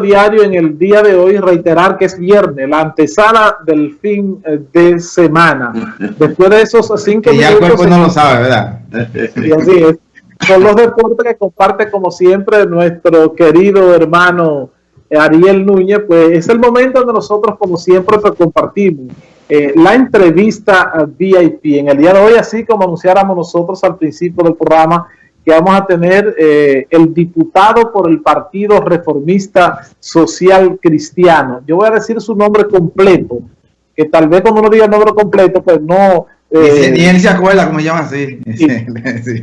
diario en el día de hoy reiterar que es viernes, la antesala del fin eh, de semana. Después de esos cinco y ya el cuerpo no lo sabe, ¿verdad? Y así es. Con los deportes que comparte como siempre nuestro querido hermano Ariel Núñez, pues es el momento donde nosotros como siempre pues, compartimos eh, la entrevista VIP en el día de hoy, así como anunciáramos nosotros al principio del programa, que vamos a tener eh, el diputado por el Partido Reformista Social Cristiano. Yo voy a decir su nombre completo, que tal vez cuando uno diga el nombre completo, pues no... Eh, ni él se acuerda cómo se llama así. Sí. sí.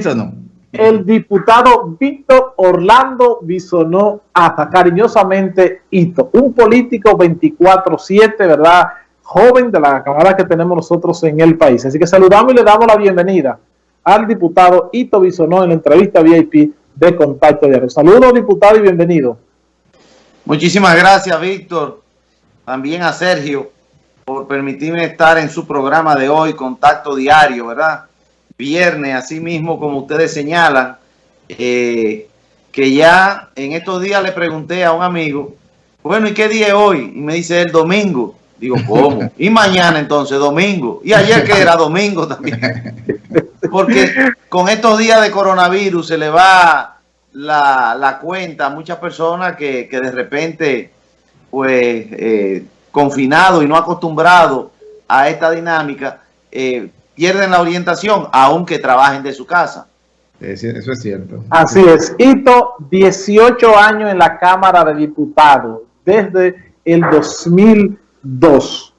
Se no. El diputado Víctor Orlando Bisonó hasta cariñosamente Hito, un político 24-7, ¿verdad? Joven de la cámara que tenemos nosotros en el país. Así que saludamos y le damos la bienvenida al diputado Ito Bisonó en la entrevista VIP de Contacto Diario. Saludos, diputado, y bienvenido. Muchísimas gracias, Víctor. También a Sergio por permitirme estar en su programa de hoy, Contacto Diario, ¿verdad? Viernes, así mismo como ustedes señalan, eh, que ya en estos días le pregunté a un amigo, bueno, ¿y qué día es hoy? Y me dice el domingo. Digo, ¿cómo? Y mañana entonces, domingo. Y ayer que era domingo también. Porque con estos días de coronavirus se le va la, cuenta a muchas personas que, de repente, pues, eh, confinado y no acostumbrado a esta dinámica, eh, pierden la orientación, aunque trabajen de su casa. Eso es cierto. Así es. Hito, 18 años en la Cámara de Diputados, desde el 2002.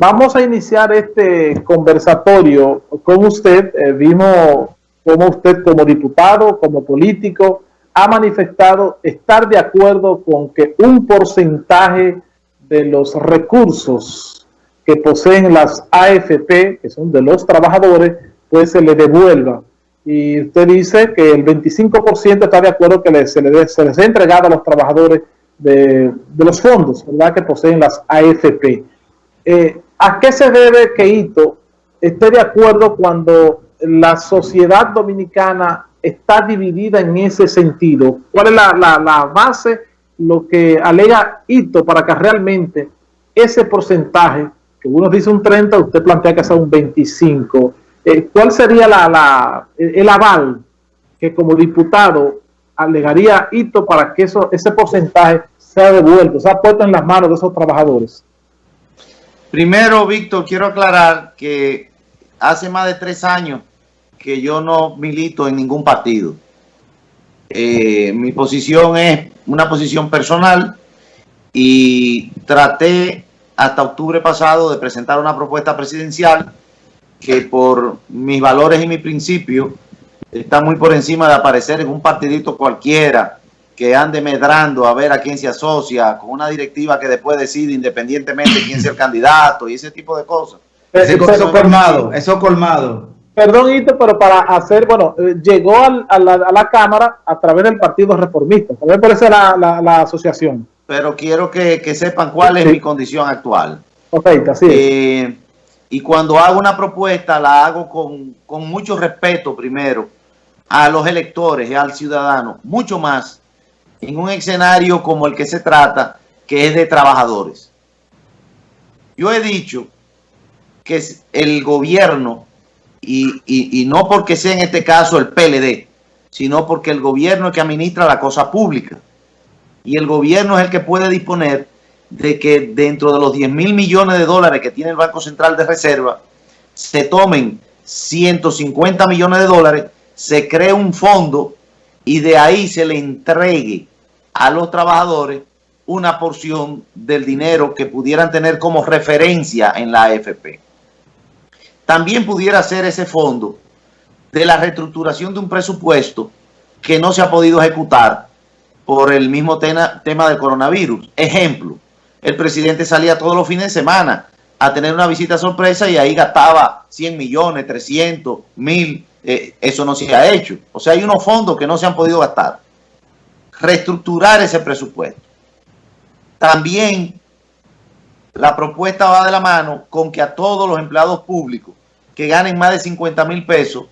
Vamos a iniciar este conversatorio con usted. Eh, vimos cómo usted como diputado, como político, ha manifestado estar de acuerdo con que un porcentaje de los recursos que poseen las AFP, que son de los trabajadores, pues se le devuelva. Y usted dice que el 25% está de acuerdo que se, les, se les ha entregado a los trabajadores de, los fondos, ¿verdad?, que poseen las AFP. Eh, ¿A qué se debe que Ito esté de acuerdo cuando la sociedad dominicana está dividida en ese sentido? ¿Cuál es la, base, lo que alega Ito para que realmente ese porcentaje, que uno dice un 30, usted plantea que sea un 25, eh, ¿cuál sería la, el aval que como diputado alegaría Ito para que eso, ese porcentaje sea devuelto, sea puesto en las manos de esos trabajadores? Primero, Víctor, quiero aclarar que hace más de tres años que yo no milito en ningún partido. Eh, mi posición es una posición personal y traté hasta octubre pasado de presentar una propuesta presidencial que por mis valores y mis principios está muy por encima de aparecer en un partidito cualquiera que ande medrando a ver a quién se asocia, con una directiva que después decide independientemente quién sea el candidato y ese tipo de cosas. Eso, eso colmado, eso colmado. Perdón, Ito, pero para hacer, bueno, eh, llegó a, la, Cámara a través del Partido Reformista, también parece la, la, asociación. Pero quiero que, sepan cuál es mi condición actual. Ok, así eh, Y cuando hago una propuesta, la hago con, con mucho respeto primero a los electores y al ciudadano, mucho más en un escenario como el que se trata, que es de trabajadores. Yo he dicho que el gobierno, y, no porque sea en este caso el PLD, sino porque el gobierno es que administra la cosa pública. Y el gobierno es el que puede disponer de que dentro de los 10 mil millones de dólares que tiene el Banco Central de Reserva, se tomen 150 millones de dólares, se cree un fondo y de ahí se le entregue a los trabajadores una porción del dinero que pudieran tener como referencia en la AFP. También pudiera ser ese fondo de la reestructuración de un presupuesto que no se ha podido ejecutar por el mismo tema, del coronavirus. Ejemplo, el presidente salía todos los fines de semana a tener una visita sorpresa y ahí gastaba 100 millones, 300, 1000. Eh, eso no se ha hecho. O sea, hay unos fondos que no se han podido gastar reestructurar ese presupuesto. También la propuesta va de la mano con que a todos los empleados públicos que ganen más de 50 mil pesos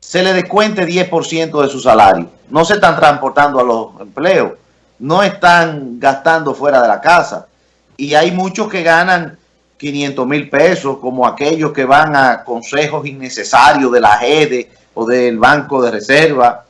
se le descuente 10% de su salario. No se están transportando a los empleos, no están gastando fuera de la casa. Y hay muchos que ganan 500 mil pesos, como aquellos que van a consejos innecesarios de la GEDE o del Banco de Reserva,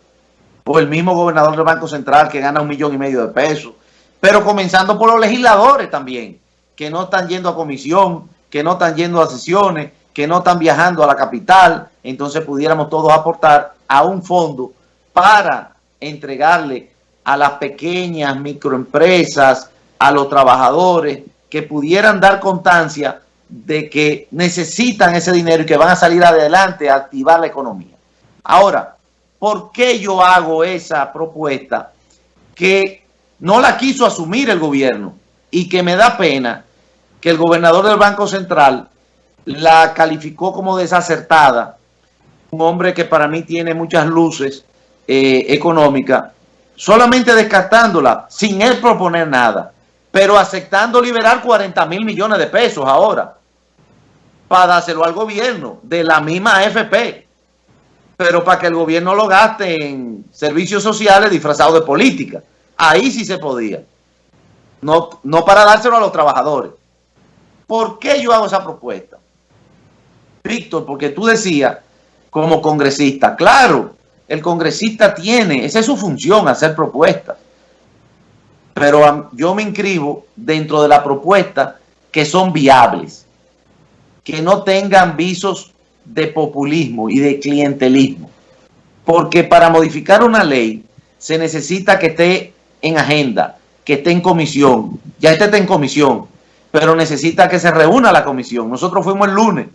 o el mismo gobernador del Banco Central que gana un millón y medio de pesos. Pero comenzando por los legisladores también, que no están yendo a comisión, que no están yendo a sesiones, que no están viajando a la capital, entonces pudiéramos todos aportar a un fondo para entregarle a las pequeñas microempresas, a los trabajadores, que pudieran dar constancia de que necesitan ese dinero y que van a salir adelante a activar la economía. Ahora, ¿por qué yo hago esa propuesta que no la quiso asumir el gobierno y que me da pena que el gobernador del Banco Central la calificó como desacertada, un hombre que para mí tiene muchas luces eh, económicas, solamente descartándola, sin él proponer nada, pero aceptando liberar 40 mil millones de pesos ahora, para dárselo al gobierno, de la misma AFP, pero para que el gobierno lo gaste en servicios sociales disfrazados de política. Ahí sí se podía. No, no para dárselo a los trabajadores. ¿Por qué yo hago esa propuesta? Víctor, porque tú decías, como congresista, claro, el congresista tiene, esa es su función, hacer propuestas. Pero yo me inscribo dentro de la propuesta que son viables, que no tengan visos de populismo y de clientelismo. Porque para modificar una ley se necesita que esté en agenda, que esté en comisión. Ya este está en comisión, pero necesita que se reúna la comisión. Nosotros fuimos el lunes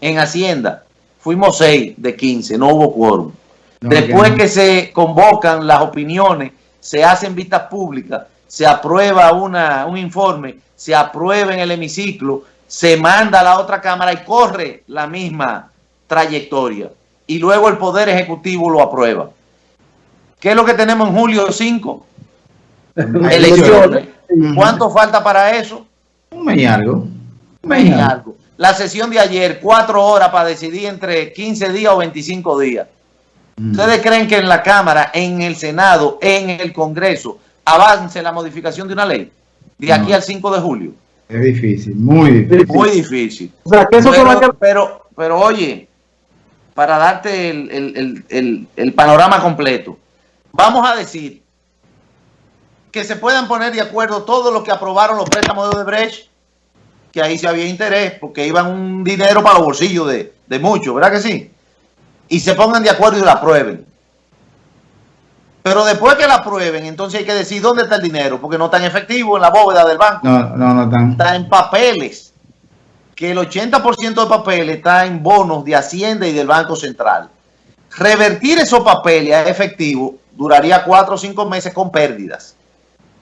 en Hacienda, fuimos 6 de 15, no hubo quórum. Después que, se convocan las opiniones, se hacen vistas públicas, se aprueba una, un informe, se aprueba en el hemiciclo, se manda a la otra cámara y corre la misma trayectoria. Y luego el Poder Ejecutivo lo aprueba. ¿Qué es lo que tenemos en julio 5? Elecciones. ¿Cuánto falta para eso? Un mes y algo. Un mes y algo. La sesión de ayer, cuatro horas para decidir entre 15 días o 25 días. Mm. ¿Ustedes creen que en la Cámara, en el Senado, en el Congreso, avance la modificación de una ley de aquí al 5 de julio? Es difícil, muy difícil. Muy difícil. pero, pero, oye, para darte el panorama completo, vamos a decir que se puedan poner de acuerdo todos los que aprobaron los préstamos de Odebrecht, que ahí sí había interés, porque iban un dinero para los bolsillos de, de muchos, ¿verdad que sí? Y se pongan de acuerdo y la aprueben. Pero después que la aprueben, entonces hay que decir dónde está el dinero, porque no está en efectivo en la bóveda del banco. No, no, no están. Está en papeles. Que el 80% de papeles está en bonos de Hacienda y del Banco Central. Revertir esos papeles a efectivo duraría cuatro o cinco meses con pérdidas.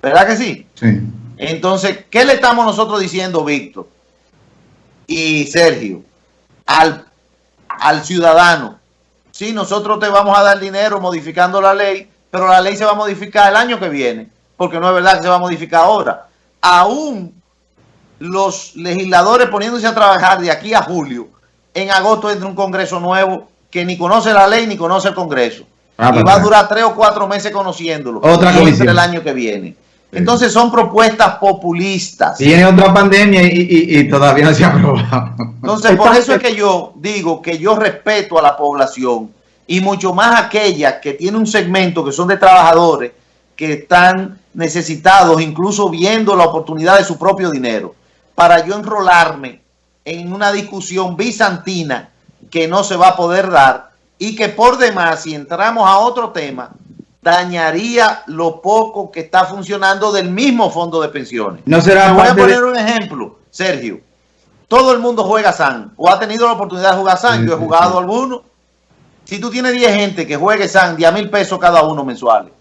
¿Verdad que sí? Sí. Entonces, ¿qué le estamos nosotros diciendo, Víctor y Sergio, al, al ciudadano? Sí, nosotros te vamos a dar dinero modificando la ley, pero la ley se va a modificar el año que viene, porque no es verdad que se va a modificar ahora. Aún los legisladores poniéndose a trabajar de aquí a julio, en agosto entra un congreso nuevo que ni conoce la ley ni conoce el congreso. Ah, y va a durar tres o cuatro meses conociéndolo. Otra comisión. el año que viene. Entonces son propuestas populistas. Tiene otra pandemia y, todavía no se ha aprobado. Entonces por eso es que yo digo que yo respeto a la población y mucho más aquella que tiene un segmento que son de trabajadores que están necesitados, incluso viendo la oportunidad de su propio dinero, para yo enrolarme en una discusión bizantina que no se va a poder dar y que por demás, si entramos a otro tema, dañaría lo poco que está funcionando del mismo fondo de pensiones. No será voy a poner un ejemplo, Sergio. Todo el mundo juega SAN o ha tenido la oportunidad de jugar SAN. Yo he jugado alguno. Si tú tienes 10 gente que juegue SAN, 10 mil pesos cada uno mensuales.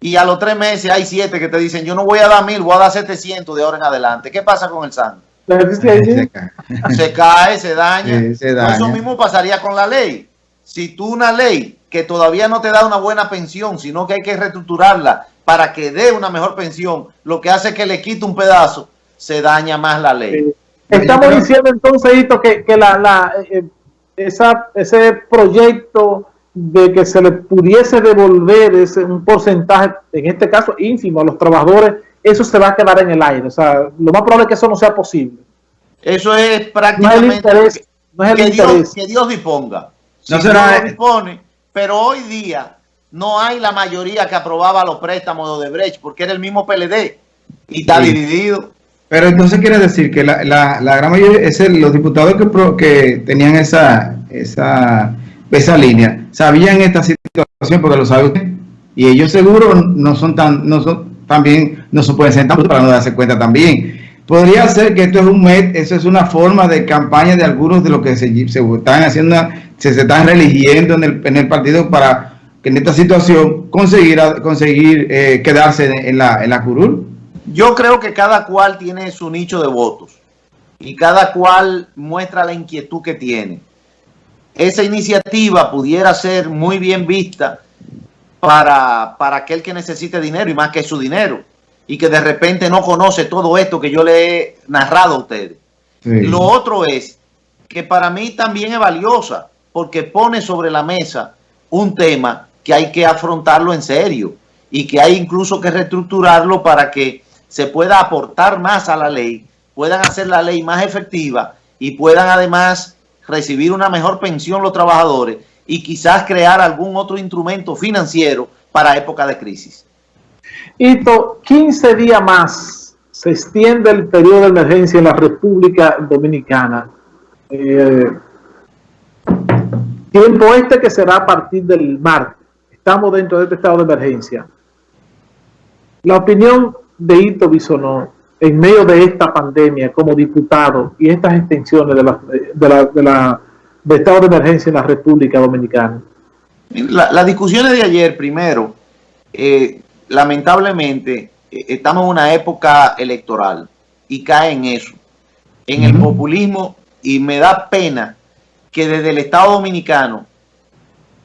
Y a los tres meses hay 7 que te dicen, yo no voy a dar mil, voy a dar 700 de ahora en adelante. ¿Qué pasa con el SAN? Se cae, se daña. se daña. Eso mismo pasaría con la ley. Si tú una ley que todavía no te da una buena pensión, sino que hay que reestructurarla para que dé una mejor pensión, lo que hace que le quite un pedazo, se daña más la ley. Estamos diciendo entonces, que, que la, la, eh, esa, ese proyecto de que se le pudiese devolver ese, un porcentaje, en este caso ínfimo, a los trabajadores, eso se va a quedar en el aire. O sea, lo más probable es que eso no sea posible. Eso es prácticamente que, Dios, que, Dios, disponga. no será... dispone, pero hoy día no hay la mayoría que aprobaba los préstamos de Brecht, porque era el mismo PLD y está dividido. Pero entonces quiere decir que la, la, gran mayoría, es los diputados que, que tenían esa, esa, esa línea, sabían esta situación porque lo sabe usted, y ellos seguro no son tan, no son, también no se pueden sentar para no darse cuenta también. Podría ser que esto es un MED, eso es una forma de campaña de algunos de los que se, están haciendo, se, se están religiendo en el, en el partido para que en esta situación conseguir, conseguir eh, quedarse en la, en la curul. Yo creo que cada cual tiene su nicho de votos y cada cual muestra la inquietud que tiene. Esa iniciativa pudiera ser muy bien vista para, para aquel que necesite dinero y más que su dinero y que de repente no conoce todo esto que yo le he narrado a ustedes. Lo otro es que para mí también es valiosa porque pone sobre la mesa un tema que hay que afrontarlo en serio y que hay incluso que reestructurarlo para que se pueda aportar más a la ley, puedan hacer la ley más efectiva y puedan además recibir una mejor pensión los trabajadores y quizás crear algún otro instrumento financiero para época de crisis. Hito, 15 días más se extiende el periodo de emergencia en la República Dominicana. Eh, tiempo este que será a partir del martes. Estamos dentro de este estado de emergencia. La opinión de Hito Bisonó en medio de esta pandemia como diputado y estas extensiones de la, de la, estado de emergencia en la República Dominicana. Las discusiones de ayer, primero, eh, lamentablemente, eh, estamos en una época electoral y cae en eso, en el populismo y me da pena que desde el Estado Dominicano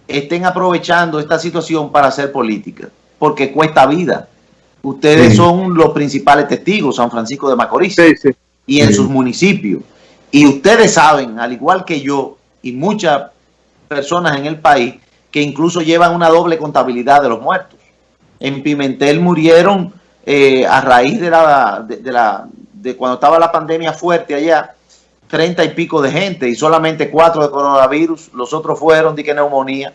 estén aprovechando esta situación para hacer política, porque cuesta vida. Ustedes son los principales testigos, San Francisco de Macorís y en sus municipios. Y ustedes saben, al igual que yo y muchas personas en el país, que incluso llevan una doble contabilidad de los muertos en Pimentel murieron eh, a raíz de la, de, la de cuando estaba la pandemia fuerte allá, treinta y pico de gente y solamente cuatro de coronavirus, los otros fueron de que neumonía.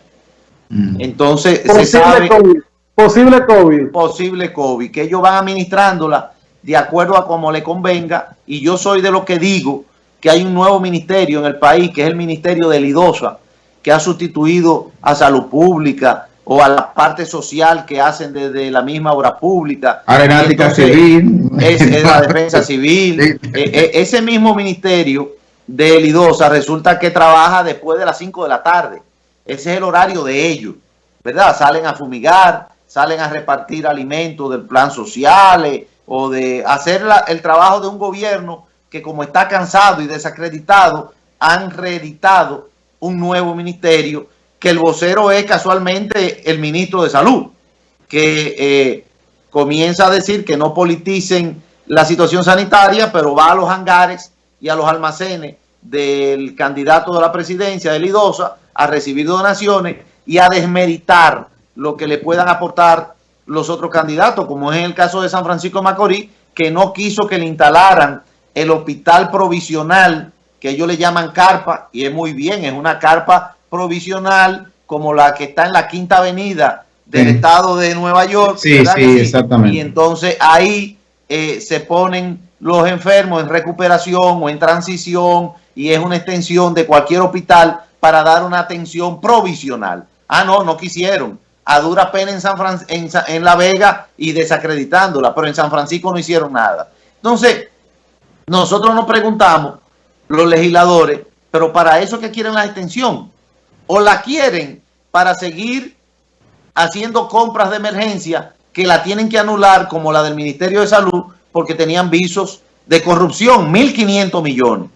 Mm. Entonces, posible se sabe, COVID. Posible COVID. Posible COVID, que ellos van administrándola de acuerdo a como le convenga. Y yo soy de lo que digo que hay un nuevo ministerio en el país, que es el Ministerio de Lidosa, que ha sustituido a Salud Pública, o a la parte social que hacen desde la misma obra pública. Aeronáutica civil. Es, la defensa civil. E, e, ese mismo ministerio de Lidosa resulta que trabaja después de las 5 de la tarde. Ese es el horario de ellos, ¿verdad? Salen a fumigar, salen a repartir alimentos del plan social o de hacer el trabajo de un gobierno que como está cansado y desacreditado, han reeditado un nuevo ministerio que el vocero es casualmente el ministro de Salud, que eh, comienza a decir que no politicen la situación sanitaria, pero va a los hangares y a los almacenes del candidato de la presidencia, de Lidosa, a recibir donaciones y a desmeritar lo que le puedan aportar los otros candidatos, como es en el caso de San Francisco Macorís, que no quiso que le instalaran el hospital provisional, que ellos le llaman carpa, y es muy bien, es una carpa provisional como la que está en la Quinta Avenida del estado de Nueva York. Sí, sí, exactamente. Y entonces ahí eh, se ponen los enfermos en recuperación o en transición y es una extensión de cualquier hospital para dar una atención provisional. Ah, no, no quisieron. A dura pena en, San en, en La Vega y desacreditándola, pero en San Francisco no hicieron nada. Entonces, nosotros nos preguntamos, los legisladores, pero para eso que quieren la extensión. O la quieren para seguir haciendo compras de emergencia que la tienen que anular como la del Ministerio de Salud porque tenían visos de corrupción, 1.500 millones,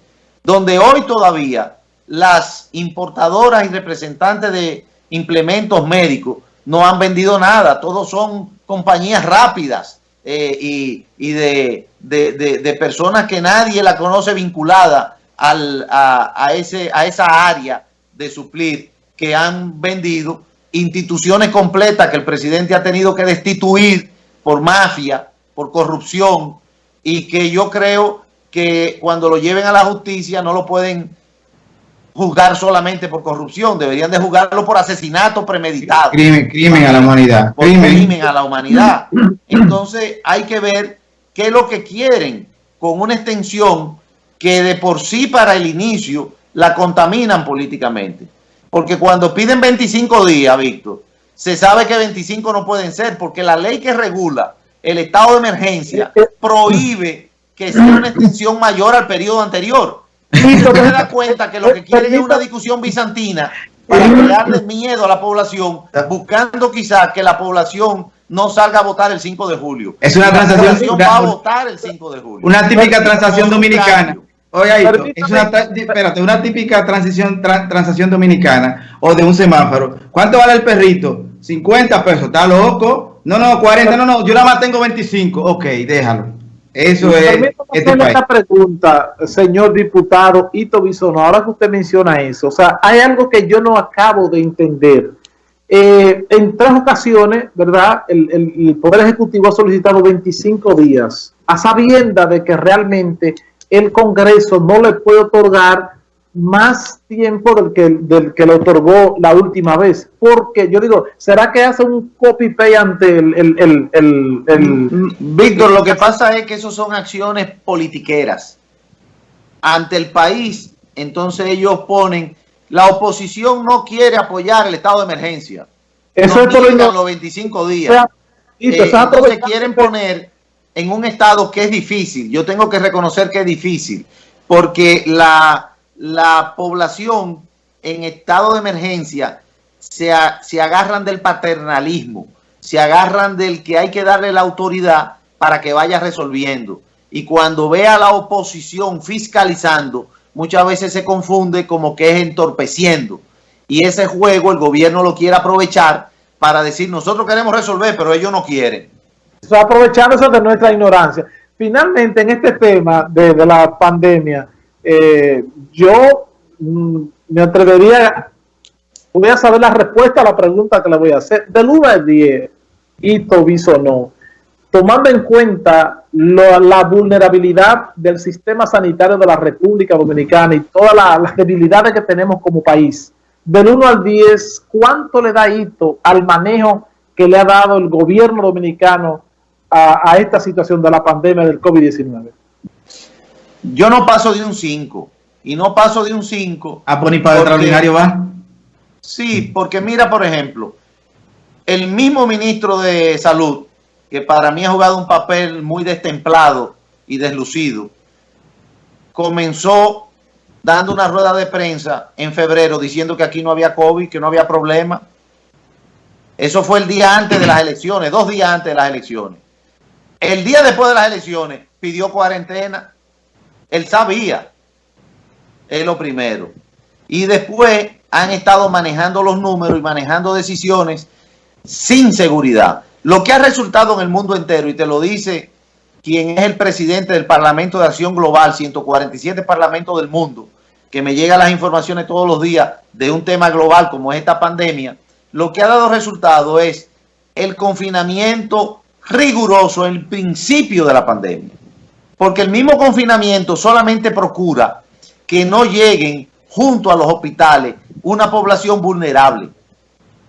donde hoy todavía las importadoras y representantes de implementos médicos no han vendido nada, todos son compañías rápidas eh, y, de, de, personas que nadie la conoce vinculada al, a, ese, a esa área de suplir que han vendido instituciones completas que el presidente ha tenido que destituir por mafia, por corrupción, y que yo creo que cuando lo lleven a la justicia no lo pueden juzgar solamente por corrupción, deberían de juzgarlo por asesinato premeditado. Crimen, crimen a la humanidad. Por crimen. a la humanidad. Entonces hay que ver qué es lo que quieren con una extensión que de por sí para el inicio la contaminan políticamente. Porque cuando piden 25 días, Víctor, se sabe que 25 no pueden ser, porque la ley que regula el estado de emergencia eh, eh, prohíbe que sea una extensión mayor al periodo anterior. Usted se da cuenta que lo que quieren es una discusión bizantina para crearle miedo a la población, buscando quizás que la población no salga a votar el 5 de julio. Es una transacción. va a votar el 5 de julio. Una típica transacción dominicana. Oye, es una, espérate, una típica transición, transacción dominicana o de un semáforo. ¿Cuánto vale el perrito? 50 pesos. ¿Está loco? No, no, 40. No, no, yo nada más tengo 25. Ok, déjalo. Eso es. Este esta pregunta, señor diputado Ito Bisono, ahora que usted menciona eso, o sea, hay algo que yo no acabo de entender. Eh, en tres ocasiones, ¿verdad? El, el, Poder Ejecutivo ha solicitado 25 días, a sabienda de que realmente el Congreso no le puede otorgar más tiempo del que, del que le otorgó la última vez. Porque yo digo, ¿será que hace un copy-paste ante el, el, el, Víctor, lo que pasa es que eso son acciones politiqueras. Ante el país, entonces ellos ponen, la oposición no quiere apoyar el estado de emergencia. Eso es por los 25 días. Eh, entonces quieren poner en un estado que es difícil. Yo tengo que reconocer que es difícil. Porque la la población en estado de emergencia se, se agarran del paternalismo, se agarran del que hay que darle la autoridad para que vaya resolviendo. Y cuando ve a la oposición fiscalizando, muchas veces se confunde como que es entorpeciendo. Y ese juego el gobierno lo quiere aprovechar para decir, nosotros queremos resolver, pero ellos no quieren. Aprovechándose de nuestra ignorancia. Finalmente, en este tema de, de la pandemia, eh, yo mm, me atrevería, voy a saber la respuesta a la pregunta que le voy a hacer. Del 1 al 10, Ito no, tomando en cuenta la vulnerabilidad del sistema sanitario de la República Dominicana y todas las debilidades que tenemos como país, del 1 al 10, ¿cuánto le da Ito al manejo que le ha dado el gobierno dominicano a, a esta situación de la pandemia del COVID-19? Yo no paso de un 5. Y no paso de un 5. ¿A poner para extraordinario va? Sí, porque mira, por ejemplo, el mismo ministro de Salud, que para mí ha jugado un papel muy destemplado y deslucido, comenzó dando una rueda de prensa en febrero diciendo que aquí no había COVID, que no había problema. Eso fue el día antes de las elecciones, dos días antes de las elecciones. El día después de las elecciones pidió cuarentena él sabía, es lo primero. Y después han estado manejando los números y manejando decisiones sin seguridad. Lo que ha resultado en el mundo entero, y te lo dice quien es el presidente del Parlamento de Acción Global, 147 Parlamentos del mundo, que me llega las informaciones todos los días de un tema global como esta pandemia, lo que ha dado resultado es el confinamiento riguroso en el principio de la pandemia porque el mismo confinamiento solamente procura que no lleguen junto a los hospitales una población vulnerable.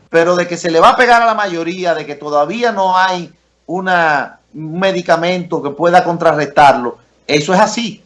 Pero de que se le va a pegar a la mayoría, de que todavía no hay una, un medicamento que pueda contrarrestarlo, eso es así.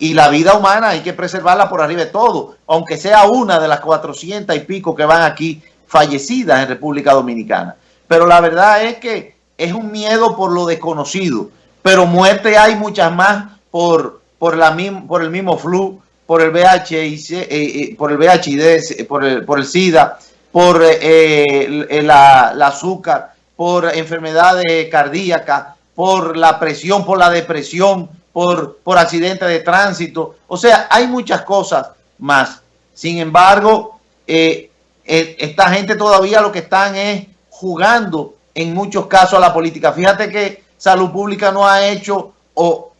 Y la vida humana hay que preservarla por arriba de todo, aunque sea una de las 400 y pico que van aquí fallecidas en República Dominicana. Pero la verdad es que es un miedo por lo desconocido pero muerte hay muchas más por, por, la, por el mismo flu, por el VIH, eh, eh, por el VIH, por el, por el SIDA, por eh, la, azúcar, por enfermedades cardíacas, por la presión, por la depresión, por, por accidentes de tránsito. O sea, hay muchas cosas más. Sin embargo, esta gente todavía lo que están es jugando en muchos casos a la política. Fíjate que Salud Pública no ha hecho o,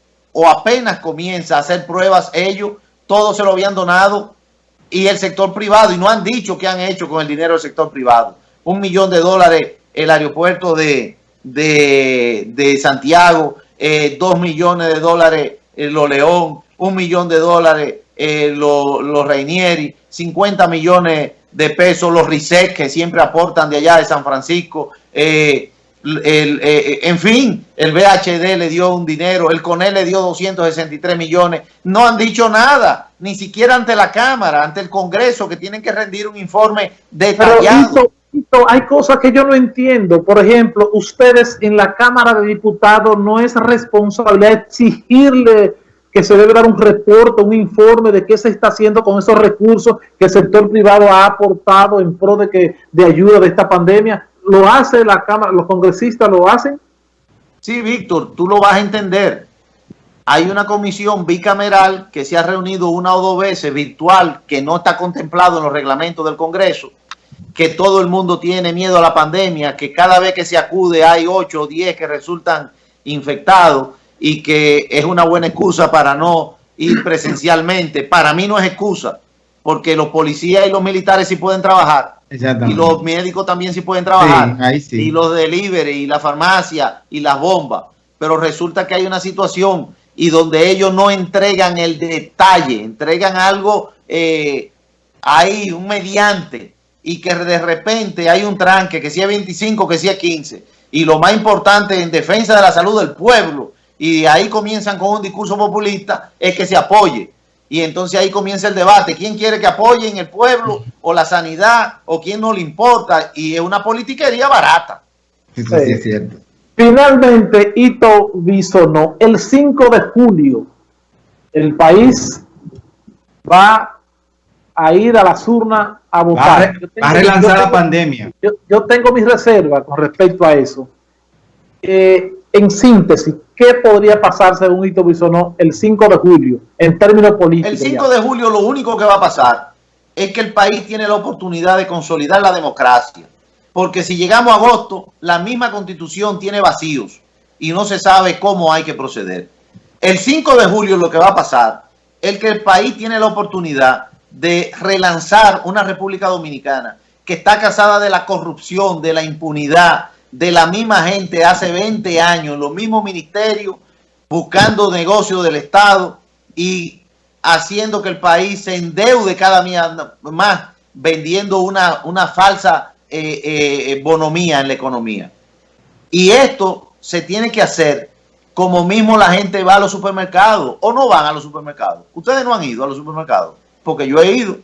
apenas comienza a hacer pruebas ellos, todos se lo habían donado y el sector privado, y no han dicho qué han hecho con el dinero del sector privado. Un millón de dólares el aeropuerto de, de, Santiago, eh, dos millones de dólares Lo León, un millón de dólares los lo Reinieri, 50 millones de pesos los RISEC que siempre aportan de allá de San Francisco, eh, el, eh, en fin, el VHD le dio un dinero, el CONEL le dio 263 millones, no han dicho nada, ni siquiera ante la Cámara, ante el Congreso, que tienen que rendir un informe detallado. hay cosas que yo no entiendo. Por ejemplo, ustedes en la Cámara de Diputados no es responsabilidad exigirle que se debe dar un reporte, un informe de qué se está haciendo con esos recursos que el sector privado ha aportado en pro de que de ayuda de esta pandemia lo hace la Cámara, los congresistas lo hacen. Sí, Víctor, tú lo vas a entender. Hay una comisión bicameral que se ha reunido una o dos veces virtual que no está contemplado en los reglamentos del Congreso, que todo el mundo tiene miedo a la pandemia, que cada vez que se acude hay 8 o 10 que resultan infectados y que es una buena excusa para no ir presencialmente. Para mí no es excusa, porque los policías y los militares sí pueden trabajar y los médicos también sí pueden trabajar. Y los delivery, y la farmacia, y las bombas. Pero resulta que hay una situación y donde ellos no entregan el detalle, entregan algo, eh, ahí un mediante, y que de repente hay un tranque, que si es 25, que si es 15. Y lo más importante en defensa de la salud del pueblo, y ahí comienzan con un discurso populista, es que se apoye y entonces ahí comienza el debate. ¿Quién quiere que apoyen el pueblo o la sanidad o quién no le importa? Y es una politiquería barata. Eso sí es cierto. Finalmente, Ito Bisonó, el 5 de julio, el país va a ir a las urnas a votar. Va a, relanzar la pandemia. Yo, tengo mis reservas con respecto a eso. Eh, en síntesis, ¿qué podría pasar según Hito Bisonó el 5 de julio en términos políticos? El 5 de julio lo único que va a pasar es que el país tiene la oportunidad de consolidar la democracia. Porque si llegamos a agosto, la misma constitución tiene vacíos y no se sabe cómo hay que proceder. El 5 de julio lo que va a pasar es que el país tiene la oportunidad de relanzar una República Dominicana que está casada de la corrupción, de la impunidad, de la misma gente hace 20 años, los mismos ministerios, buscando negocios del Estado y haciendo que el país se endeude cada día más, vendiendo una, una falsa eh, eh, bonomía en la economía. Y esto se tiene que hacer como mismo la gente va a los supermercados o no van a los supermercados. Ustedes no han ido a los supermercados, porque yo he ido.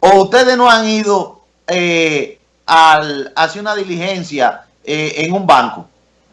O ustedes no han ido eh, al, hacer una diligencia eh, en un banco,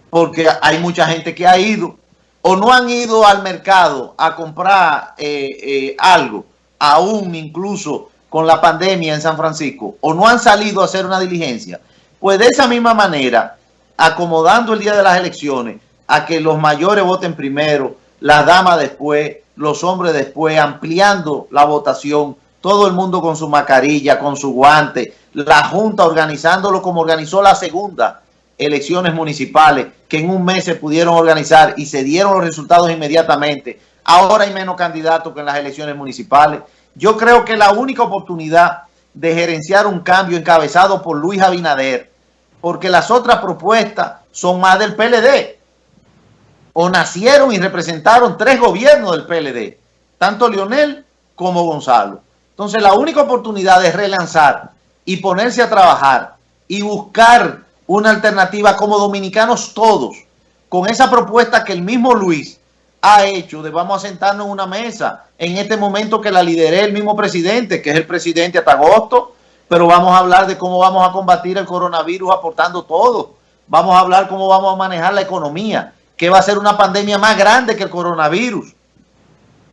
porque hay mucha gente que ha ido o no han ido al mercado a comprar eh, eh, algo, aún incluso con la pandemia en San Francisco, o no han salido a hacer una diligencia, pues de esa misma manera, acomodando el día de las elecciones a que los mayores voten primero, las damas después, los hombres después, ampliando la votación, todo el mundo con su mascarilla, con su guante, la Junta organizándolo como organizó la segunda, elecciones municipales que en un mes se pudieron organizar y se dieron los resultados inmediatamente. Ahora hay menos candidatos que en las elecciones municipales. Yo creo que la única oportunidad de gerenciar un cambio encabezado por Luis Abinader, porque las otras propuestas son más del PLD, o nacieron y representaron tres gobiernos del PLD, tanto Lionel como Gonzalo. Entonces la única oportunidad es relanzar y ponerse a trabajar y buscar una alternativa como dominicanos todos, con esa propuesta que el mismo Luis ha hecho de vamos a sentarnos en una mesa en este momento que la lideré el mismo presidente, que es el presidente hasta agosto, pero vamos a hablar de cómo vamos a combatir el coronavirus aportando todo. Vamos a hablar cómo vamos a manejar la economía, que va a ser una pandemia más grande que el coronavirus.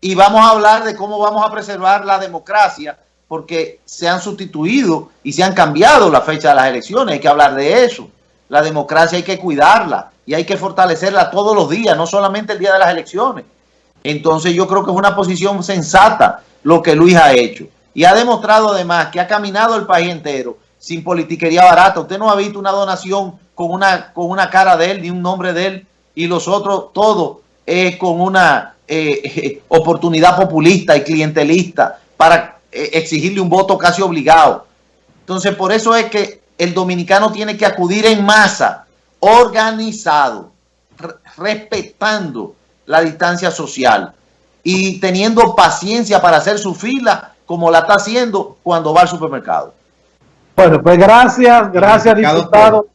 Y vamos a hablar de cómo vamos a preservar la democracia porque se han sustituido y se han cambiado la fecha de las elecciones. Hay que hablar de eso. La democracia hay que cuidarla y hay que fortalecerla todos los días, no solamente el día de las elecciones. Entonces yo creo que es una posición sensata lo que Luis ha hecho. Y ha demostrado además que ha caminado el país entero sin politiquería barata. Usted no ha visto una donación con una, con una cara de él, ni un nombre de él, y los otros, todo es con una eh, oportunidad populista y clientelista para eh, exigirle un voto casi obligado. Entonces, por eso es que el dominicano tiene que acudir en masa, organizado, respetando la distancia social y teniendo paciencia para hacer su fila como la está haciendo cuando va al supermercado. Bueno, pues gracias, gracias diputado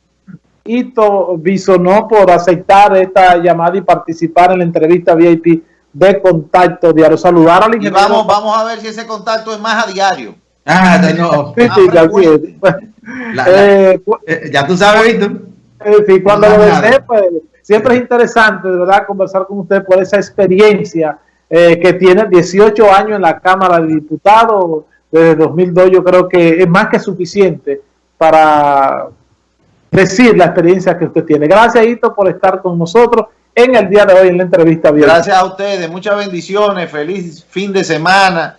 Ito Bisonó por aceptar esta llamada y participar en la entrevista VIP de Contacto Diario. Saludar al ingeniero. vamos, vamos a ver si ese contacto es más a diario. Ah, no. ya tú sabes, Víctor. Eh, sí, cuando lo desee, pues siempre es interesante, de verdad, conversar con usted por esa experiencia eh, que tiene 18 años en la Cámara de Diputados desde 2002. Yo creo que es más que suficiente para decir la experiencia que usted tiene. Gracias, Hito, por estar con nosotros en el día de hoy en la entrevista. Gracias a ustedes, muchas bendiciones, feliz fin de semana.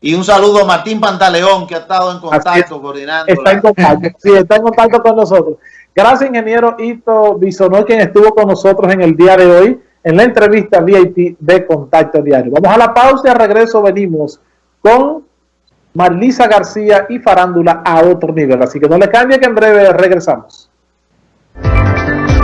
Y un saludo a Martín Pantaleón, que ha estado en contacto, coordinando. Está en contacto, sí, está en contacto con nosotros. Gracias, ingeniero Ito Bisonó, quien estuvo con nosotros en el día de hoy en la entrevista VIP de Contacto Diario. Vamos a la pausa y al regreso venimos con Marlisa García y Farándula a otro nivel. Así que no le cambie que en breve regresamos.